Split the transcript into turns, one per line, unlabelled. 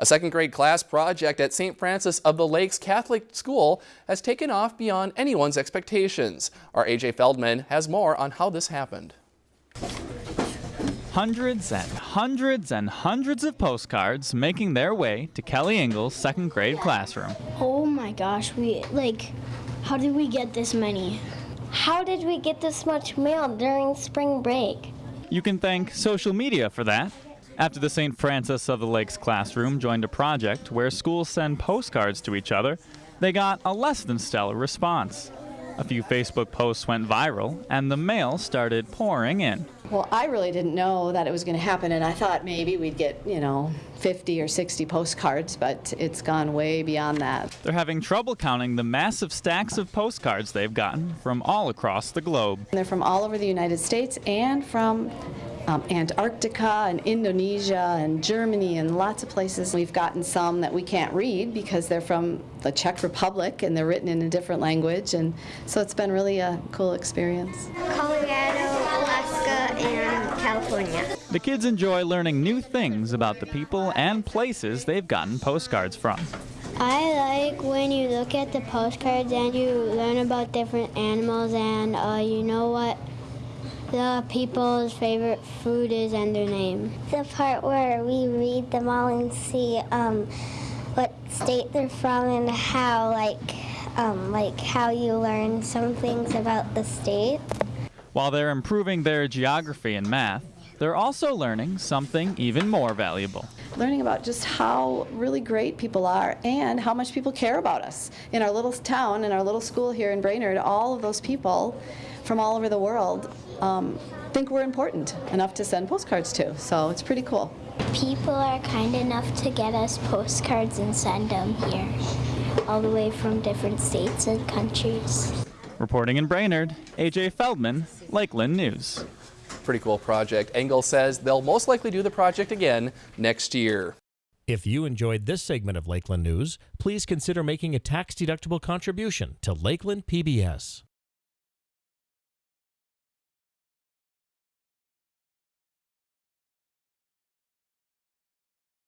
A second grade class project at St. Francis of the Lakes Catholic School has taken off beyond anyone's expectations. Our AJ Feldman has more on how this happened.
Hundreds and hundreds and hundreds of postcards making their way to Kelly Engel's second grade classroom.
Oh my gosh, we like, how did we get this many?
How did we get this much mail during spring break?
You can thank social media for that. After the St. Francis of the Lakes classroom joined a project where schools send postcards to each other, they got a less than stellar response. A few Facebook posts went viral, and the mail started pouring in.
Well, I really didn't know that it was going to happen, and I thought maybe we'd get, you know, 50 or 60 postcards, but it's gone way beyond that.
They're having trouble counting the massive stacks of postcards they've gotten from all across the globe.
They're from all over the United States and from um, Antarctica and Indonesia and Germany and lots of places. We've gotten some that we can't read because they're from the Czech Republic and they're written in a different language, and so it's been really a cool experience.
Colorado, Alaska, and California.
The kids enjoy learning new things about the people and places they've gotten postcards from.
I like when you look at the postcards and you learn about different animals and uh, you know what the people's favorite food is and their name.
The part where we read them all and see um, what state they're from and how, like, um, like how you learn some things about the state.
While they're improving their geography and math, they're also learning something even more valuable.
Learning about just how really great people are and how much people care about us. In our little town, in our little school here in Brainerd, all of those people from all over the world um, think we're important enough to send postcards to. So it's pretty cool.
People are kind enough to get us postcards and send them here, all the way from different states and countries.
Reporting in Brainerd, AJ Feldman, Lakeland News.
Pretty cool project. Engel says they'll most likely do the project again next year.
If you enjoyed this segment of Lakeland News, please consider making a tax-deductible contribution to Lakeland PBS.